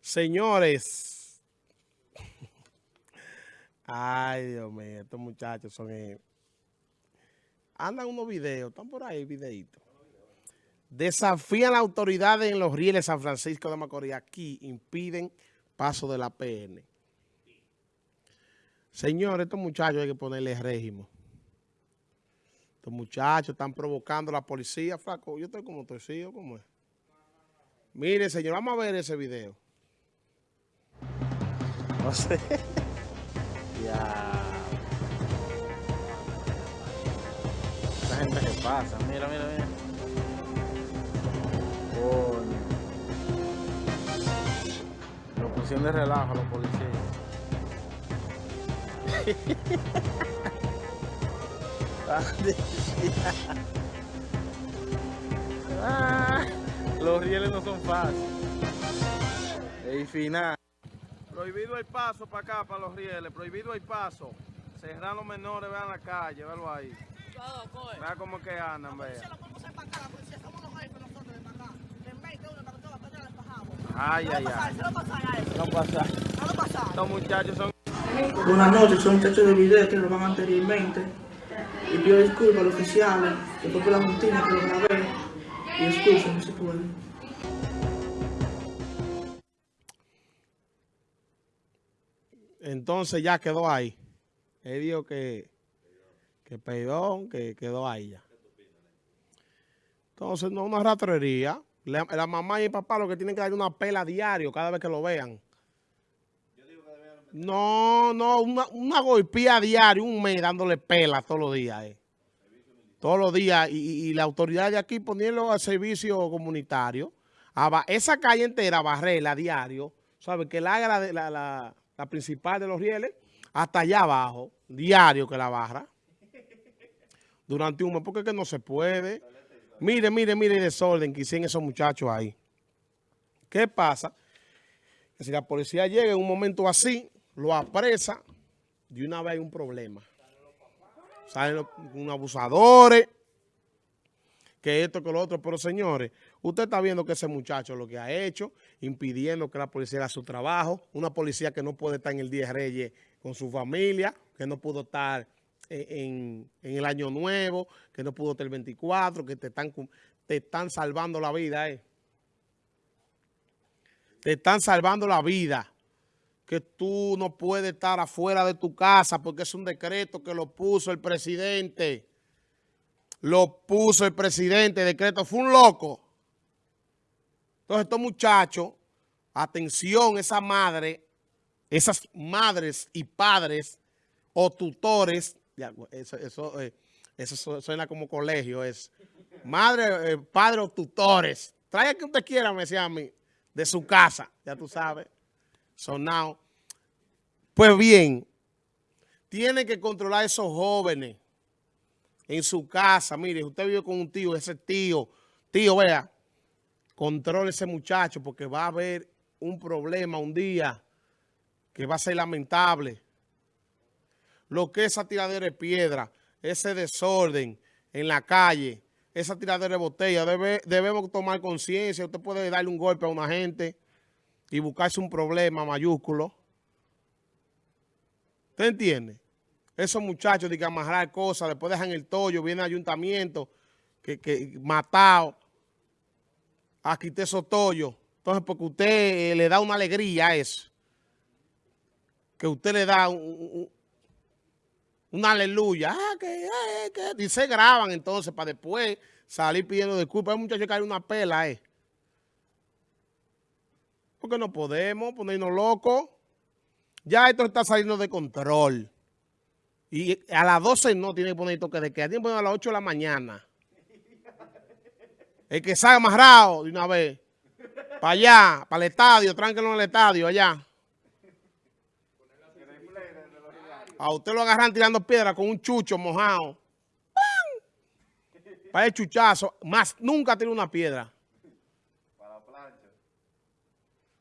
Señores. Ay, Dios mío, estos muchachos son... Eh, andan unos videos, están por ahí videitos. Desafían la autoridad en los rieles San Francisco de Macorís. Aquí impiden paso de la PN. Señores, estos muchachos hay que ponerle régimen. Estos muchachos están provocando a la policía, flaco. Yo estoy como torcido, ¿cómo es? Mire, señor, vamos a ver ese video. No sé. ya. Esa gente que pasa. Mira, mira, mira. Coño. Lo pusieron de relajo a los policías. ah, los rieles no son fáciles. Y final. Prohibido el paso para acá, para los rieles. Prohibido el paso. Cerrar los menores, vean la calle, véanlo ahí. Vean cómo que andan, vean. Ay, ay, ay. No pasa. Estos muchachos son... Buenas noches, soy un muchacho de video que lo van anteriormente. Y pido disculpas a los oficiales, que fue por la rutina que lo grabé. Y excusen, no se puede. Entonces ya quedó ahí. Él dijo que, que perdón, que quedó ahí ya. Entonces, no una ratrería. La, la mamá y el papá lo que tienen que dar una pela diario cada vez que lo vean. No, no, una, una golpía diario, un mes dándole pela todos los días. Eh. Todos los días. Y, la autoridad de aquí poniendo al servicio comunitario. A, esa calle entera, barrela diario. ¿Sabe? Que la haga la, principal de los rieles, hasta allá abajo, diario que la barra. Durante un mes, porque es que no se puede. Mire, mire, mire el desorden que hicieron esos muchachos ahí. ¿Qué pasa? Que si la policía llega en un momento así, lo apresa, de una vez hay un problema. Salen unos abusadores, que esto, que lo otro. Pero señores, usted está viendo que ese muchacho lo que ha hecho, impidiendo que la policía haga su trabajo. Una policía que no puede estar en el Día de Reyes con su familia, que no pudo estar en, el Año Nuevo, que no pudo estar el 24, que te están, te están salvando la vida. Eh. Te están salvando la vida que tú no puedes estar afuera de tu casa porque es un decreto que lo puso el presidente. Lo puso el presidente, decreto fue un loco. Entonces estos muchachos, atención, esa madre, esas madres y padres o tutores, eso, eso, eh, eso suena como colegio, es madre, eh, padre o tutores. Traiga que usted quiera, me decía a mí, de su casa, ya tú sabes sonado. Pues bien, tiene que controlar a esos jóvenes en su casa. Mire, usted vive con un tío, ese tío, tío, vea, controle ese muchacho porque va a haber un problema un día que va a ser lamentable. Lo que es esa tiradera de piedra, ese desorden en la calle, esa tiradera de botella, debe, debemos tomar conciencia. Usted puede darle un golpe a una gente y buscarse un problema mayúsculo. ¿Usted entiende? Esos muchachos de que amarrar cosas, después dejan el tollo, viene el ayuntamiento, que, que matado, a quitar esos tollos. Entonces, porque usted eh, le da una alegría a eso. Que usted le da un, una aleluya. Ah, que, eh, que, y se graban entonces para después salir pidiendo disculpas. Hay muchachos que hay una pela, eh. Porque no podemos ponernos locos. Ya esto está saliendo de control. Y a las 12 no tiene que poner toque de queda. Tiene que poner a las 8 de la mañana. El que salga amarrado de una vez. Para allá, para el estadio, tránquelo en el estadio, allá. A usted lo agarran tirando piedra con un chucho mojado. Para el chuchazo. Más nunca tiró una piedra.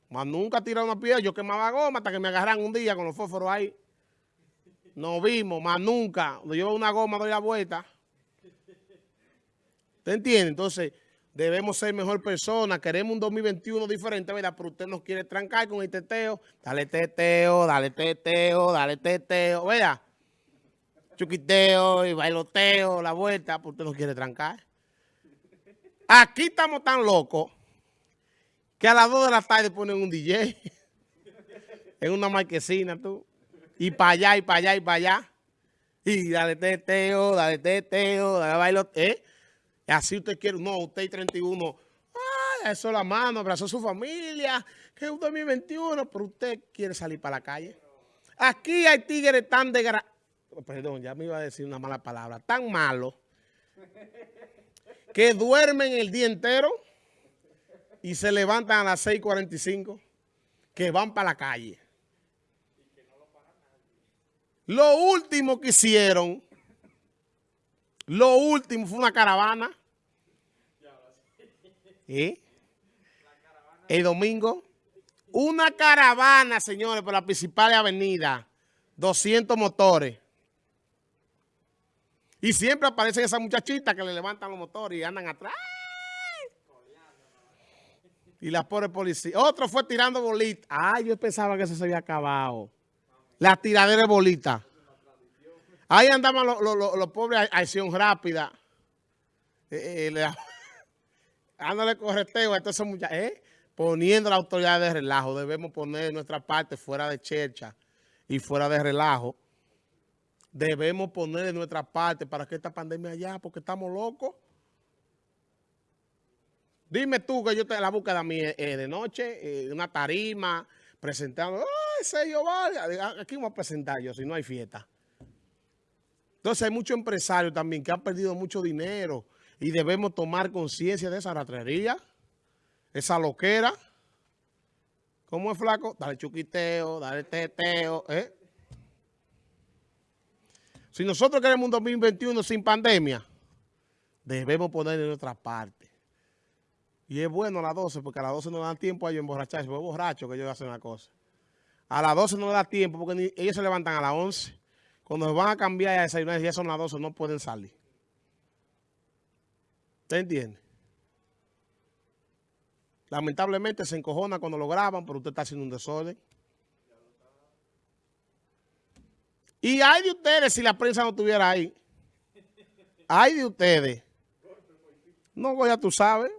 Más nunca tirado una piedra. Yo quemaba goma hasta que me agarran un día con los fósforos ahí. Nos vimos, más nunca. Cuando llevo una goma doy la vuelta. ¿Te entiende? Entonces, Debemos ser mejor personas. Queremos un 2021 diferente, ¿verdad? Pero usted nos quiere trancar con el teteo. Dale teteo, dale teteo, dale teteo. Vea, chuquiteo y bailoteo, la vuelta, pero usted nos quiere trancar. Aquí estamos tan locos que a las 2 de la tarde ponen un DJ en una marquesina, tú. Y para allá, y para allá, y para allá. Y dale teteo, dale teteo, dale bailoteo. ¿eh? Así usted quiere, no, usted y 31, ay, eso la mano, abrazó su familia, que es un 2021, pero usted quiere salir para la calle. Aquí hay tigres tan de perdón, ya me iba a decir una mala palabra, tan malos, que duermen el día entero y se levantan a las 6.45, que van para la calle. Lo último que hicieron lo último fue una caravana. ¿Eh? El domingo. Una caravana, señores, por la principal avenida. 200 motores. Y siempre aparecen esas muchachitas que le levantan los motores y andan atrás. Y la pobre policía. Otro fue tirando bolitas. Ay, yo pensaba que eso se había acabado. La tiradera de bolitas. Ahí andaban los, pobres a acción rápida. Eh, eh, dándole correteo a todos esos eh, poniendo la autoridad de relajo. Debemos poner nuestra parte fuera de chercha y fuera de relajo. Debemos poner nuestra parte para que esta pandemia allá, porque estamos locos. Dime tú que yo te la búsqueda de noche, una tarima, presentando, ay, sello, vale, aquí vamos a presentar yo, si no hay fiesta. Entonces hay muchos empresarios también que han perdido mucho dinero y debemos tomar conciencia de esa ratrería, esa loquera. ¿Cómo es, flaco? Dale chuquiteo, dale teteo, ¿eh? Si nosotros queremos un 2021 sin pandemia, debemos poner en nuestra parte. Y es bueno a las 12, porque a las 12 no dan tiempo a ellos emborracharse, porque es borracho que ellos hacen una cosa. A las 12 no da tiempo, porque ellos se levantan a las 11. Cuando van a cambiar a desayunar, ya son las 12, no pueden salir. ¿Usted entiende? Lamentablemente se encojona cuando lo graban, pero usted está haciendo un desorden. Y hay de ustedes si la prensa no estuviera ahí. Hay de ustedes. No, ya tú sabes.